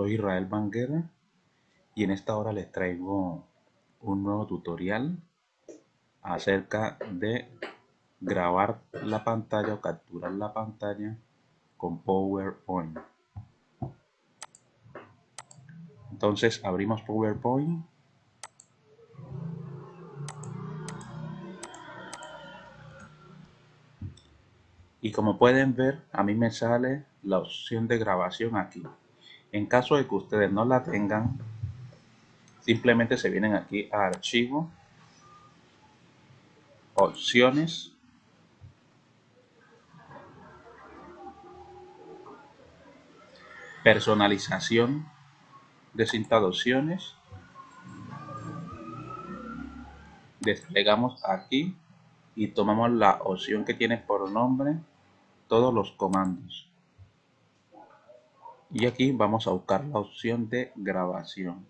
Soy Israel Banguera y en esta hora les traigo un nuevo tutorial acerca de grabar la pantalla o capturar la pantalla con PowerPoint. Entonces abrimos PowerPoint y como pueden ver a mí me sale la opción de grabación aquí en caso de que ustedes no la tengan simplemente se vienen aquí a archivo opciones personalización de cinta de opciones desplegamos aquí y tomamos la opción que tiene por nombre todos los comandos y aquí vamos a buscar la opción de grabación.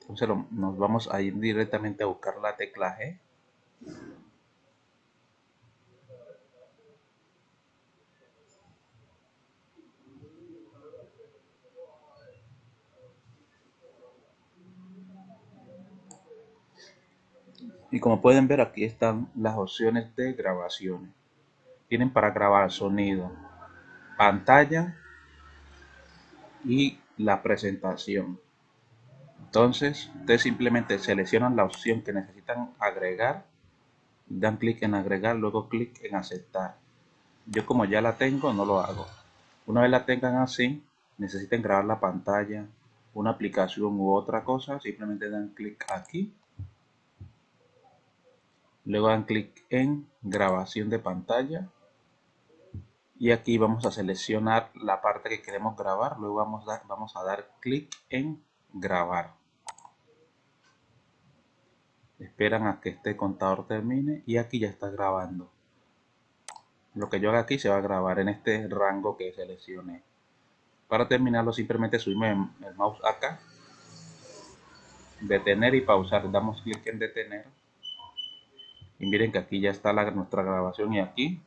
Entonces nos vamos a ir directamente a buscar la tecla G. Y como pueden ver aquí están las opciones de grabaciones. Tienen para grabar sonido pantalla y la presentación. Entonces ustedes simplemente seleccionan la opción que necesitan agregar dan clic en agregar luego clic en aceptar. Yo como ya la tengo no lo hago. Una vez la tengan así necesiten grabar la pantalla una aplicación u otra cosa simplemente dan clic aquí. Luego dan clic en grabación de pantalla y aquí vamos a seleccionar la parte que queremos grabar. Luego vamos a, vamos a dar clic en grabar. Esperan a que este contador termine y aquí ya está grabando. Lo que yo haga aquí se va a grabar en este rango que seleccioné. Para terminarlo simplemente subimos el mouse acá. Detener y pausar. Damos clic en detener. Y miren que aquí ya está la, nuestra grabación y aquí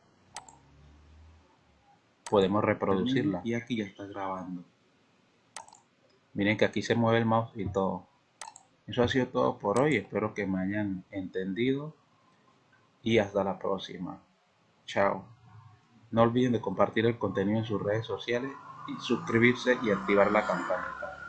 podemos reproducirla. y aquí ya está grabando. Miren que aquí se mueve el mouse y todo. Eso ha sido todo por hoy. Espero que me hayan entendido. Y hasta la próxima. Chao. No olviden de compartir el contenido en sus redes sociales y suscribirse y activar la campanita